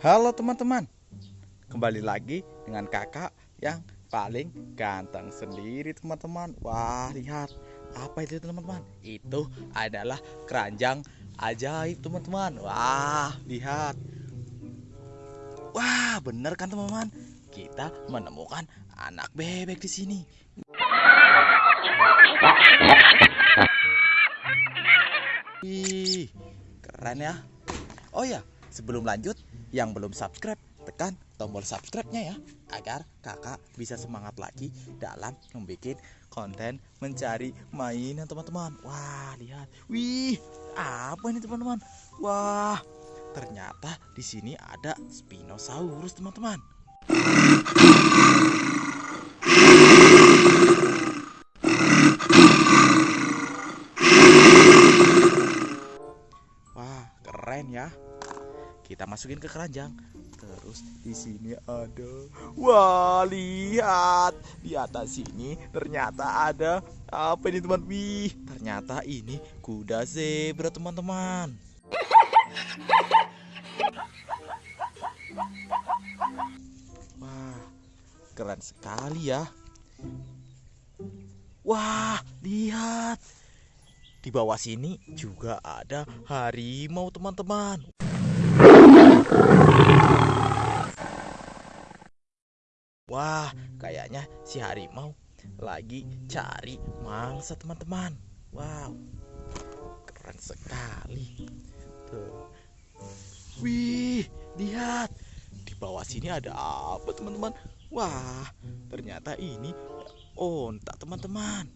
Halo teman-teman, kembali lagi dengan kakak yang paling ganteng sendiri teman-teman. Wah lihat apa itu teman-teman? Itu adalah keranjang ajaib teman-teman. Wah lihat, wah bener kan teman-teman? Kita menemukan anak bebek di sini. Wih, keren ya. Oh ya, sebelum lanjut, yang belum subscribe, tekan tombol subscribe-nya ya, agar kakak bisa semangat lagi dalam membuat konten mencari mainan teman-teman. Wah, lihat. Wih, apa ini teman-teman? Wah, ternyata di sini ada Spinosaurus teman-teman. Wah, keren ya. Kita masukin ke keranjang. Terus di sini ada Wah, lihat. Di atas sini ternyata ada apa ini teman? Wih, ternyata ini kuda zebra teman-teman. Wah, keren sekali ya. Wah, lihat. Di bawah sini juga ada harimau teman-teman. Wah, kayaknya si harimau lagi cari mangsa teman-teman. Wow, keren sekali. Tuh. Wih, lihat. Di bawah sini ada apa teman-teman? Wah, ternyata ini onta teman-teman.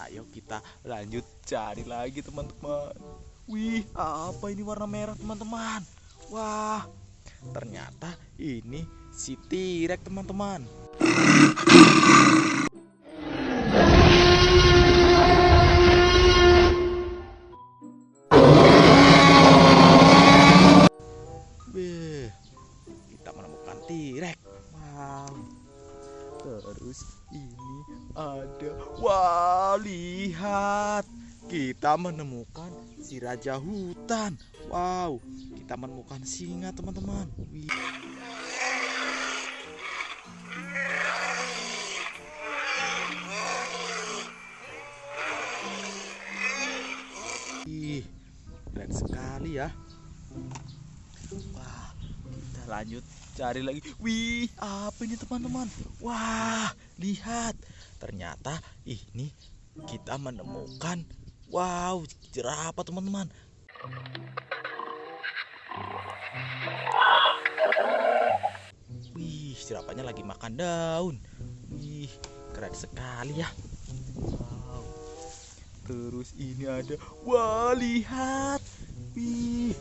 Ayo kita lanjut cari lagi teman-teman. Wih, apa ini warna merah teman-teman? Wah, ternyata ini si T-Rex teman-teman. Kita menemukan T-Rex. Terus ini ada Wah, lihat. Kita menemukan si raja hutan. Wow, kita menemukan singa, teman-teman. Ih, keren sekali ya. Lanjut cari lagi. Wih, apa ini teman-teman? Wah, lihat. Ternyata ini kita menemukan wow, jerapah teman-teman. Wih, jerapahnya lagi makan daun. Wih, keren sekali ya. Wow. Terus ini ada, wah lihat. Wih,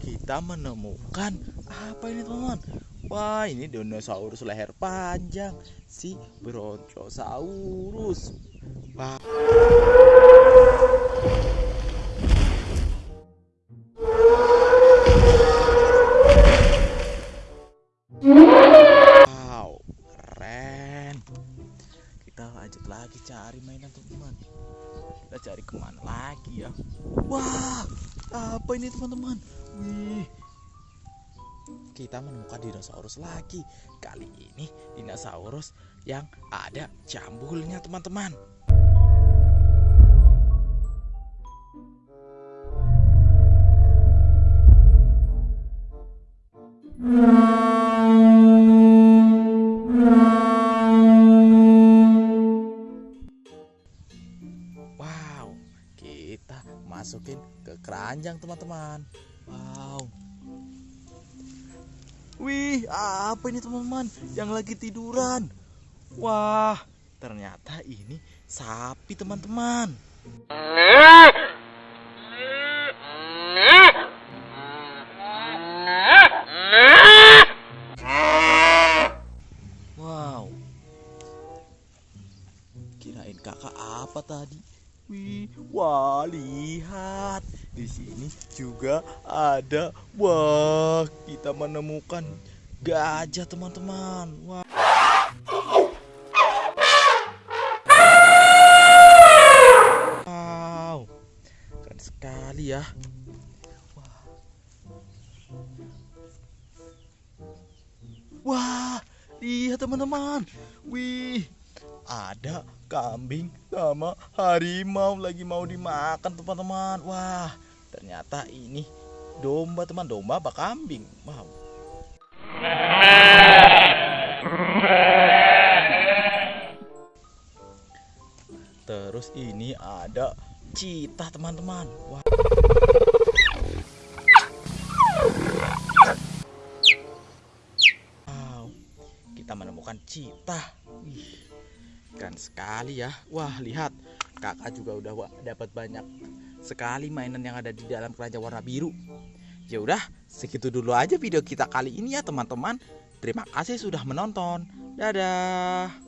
kita menemukan apa ini teman-teman? Wah, ini dinosaurus leher panjang, si Brontosaurus. Wah. Wow, keren. Kita lanjut lagi cari mainan teman-teman. Kita cari ke mana lagi ya? Wah, apa ini teman-teman? Wih, kita menemukan dinosaurus lagi. Kali ini dinosaurus yang ada jambulnya teman-teman. Wow, kita masukin ke keranjang teman-teman. Wow. Wih, apa ini teman-teman yang lagi tiduran? Wah, ternyata ini sapi teman-teman. Wah, lihat. Di sini juga ada. Wah kita menemukan gajah teman-teman. Wah. Wow. Keren sekali ya. Wah, lihat teman-teman. Wih ada kambing sama harimau lagi mau dimakan teman-teman. Wah, ternyata ini domba teman domba apa kambing? Wow. Terus ini ada cita teman-teman. Wah. Wow, kita menemukan cita. Wih, sekali ya. Wah, lihat, kakak juga udah dapat banyak sekali mainan yang ada di dalam keranjang warna biru. Ya udah, segitu dulu aja video kita kali ini ya teman-teman. Terima kasih sudah menonton. Dadah.